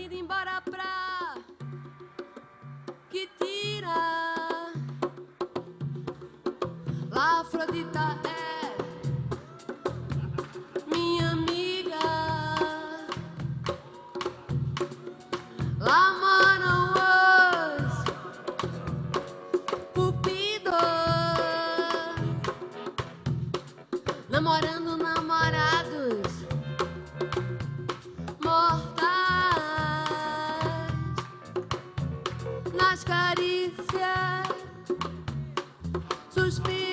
indo embora pra que tira. Lá Afrodita é suspiro.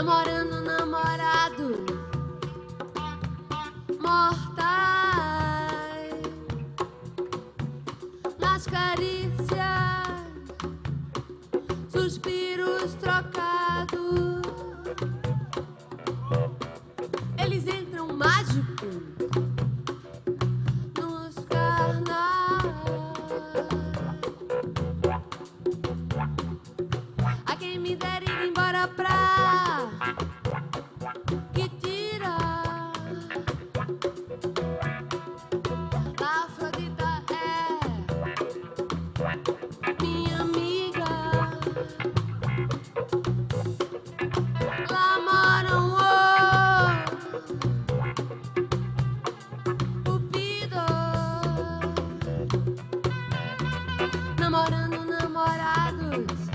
Namorando na namorando namorados.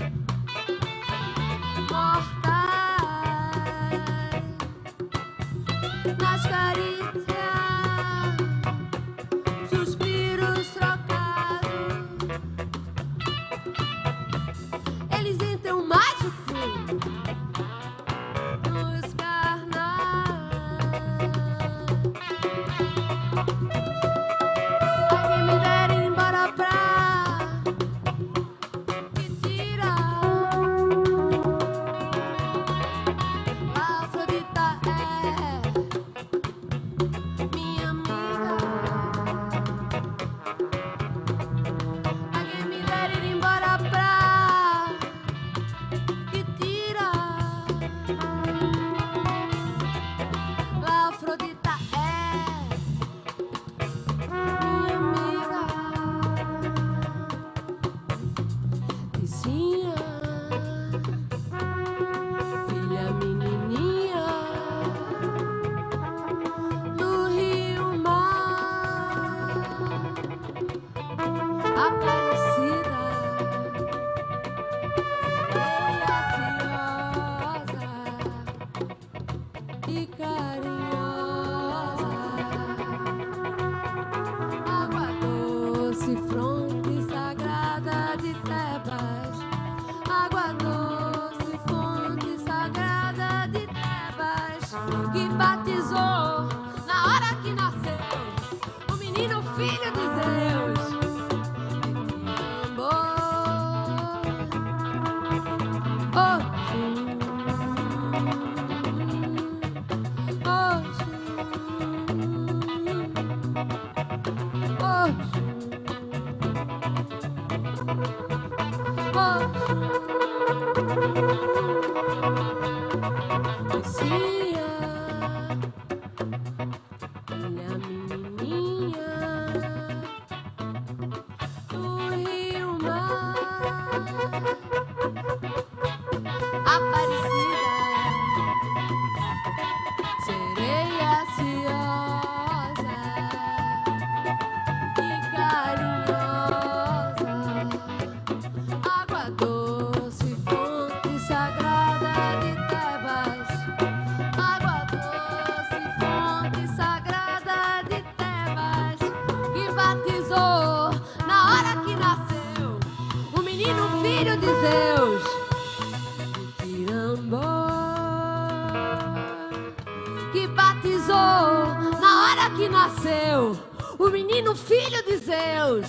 nasceu o menino filho de Zeus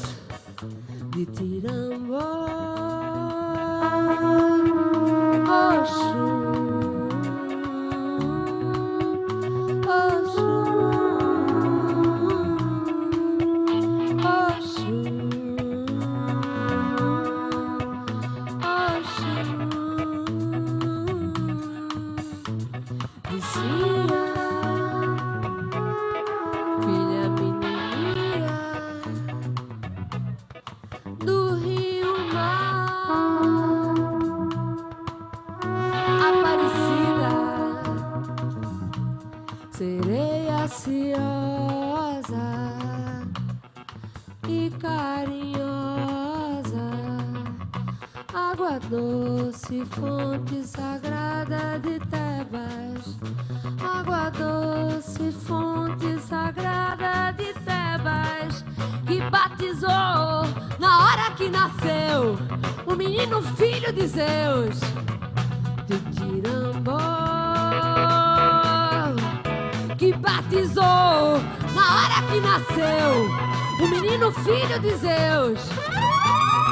de Tirambó. Oxo. Água doce fonte sagrada de Tebas. Água doce, fonte sagrada de Tebas, que batizou na hora que nasceu o menino filho de Zeus, de Tirambó, que batizou na hora que nasceu o menino filho de Zeus,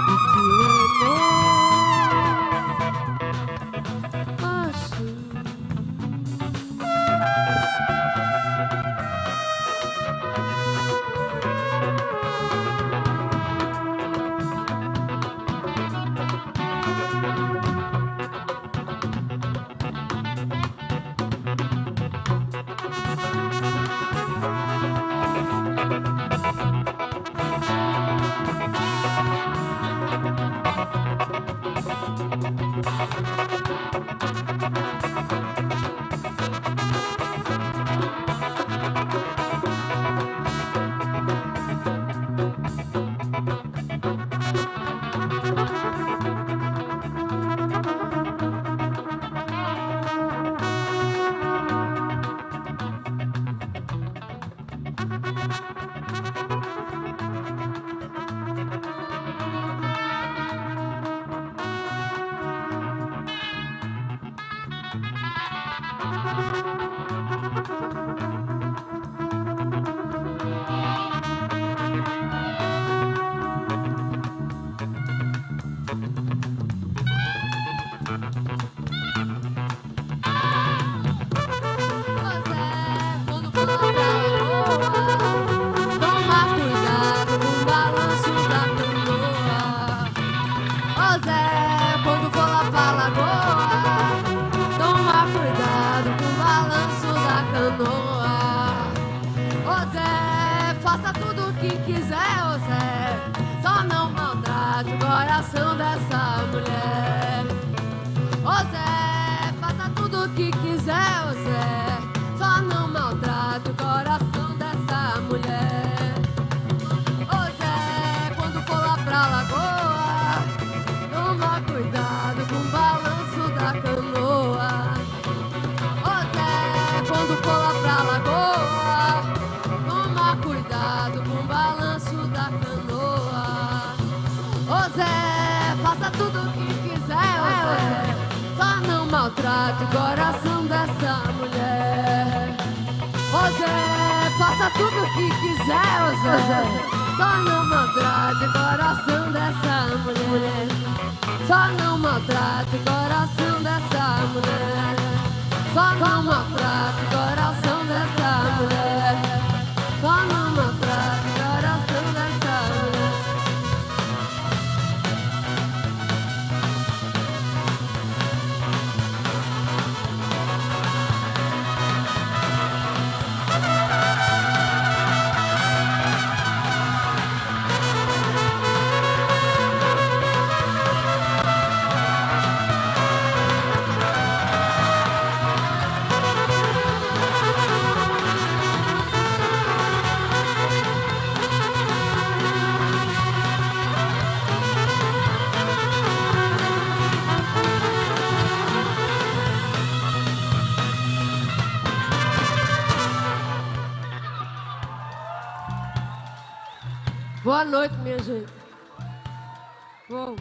de Tirambó. Que quiser, Zé, só não maltrate o coração dessa mulher. Zé, faça tudo o que quiser, Zé. Só não maltrate o coração dessa mulher. Ô Zé, quando for lá pra lagoa, toma cuidado maltrate o coração dessa mulher. Zé, faça tudo o que quiser, Zé. Só não maltrate o coração dessa mulher. Só não maltrate o coração dessa mulher. Só não maltrate o coração Boa noite, minha gente. Bom.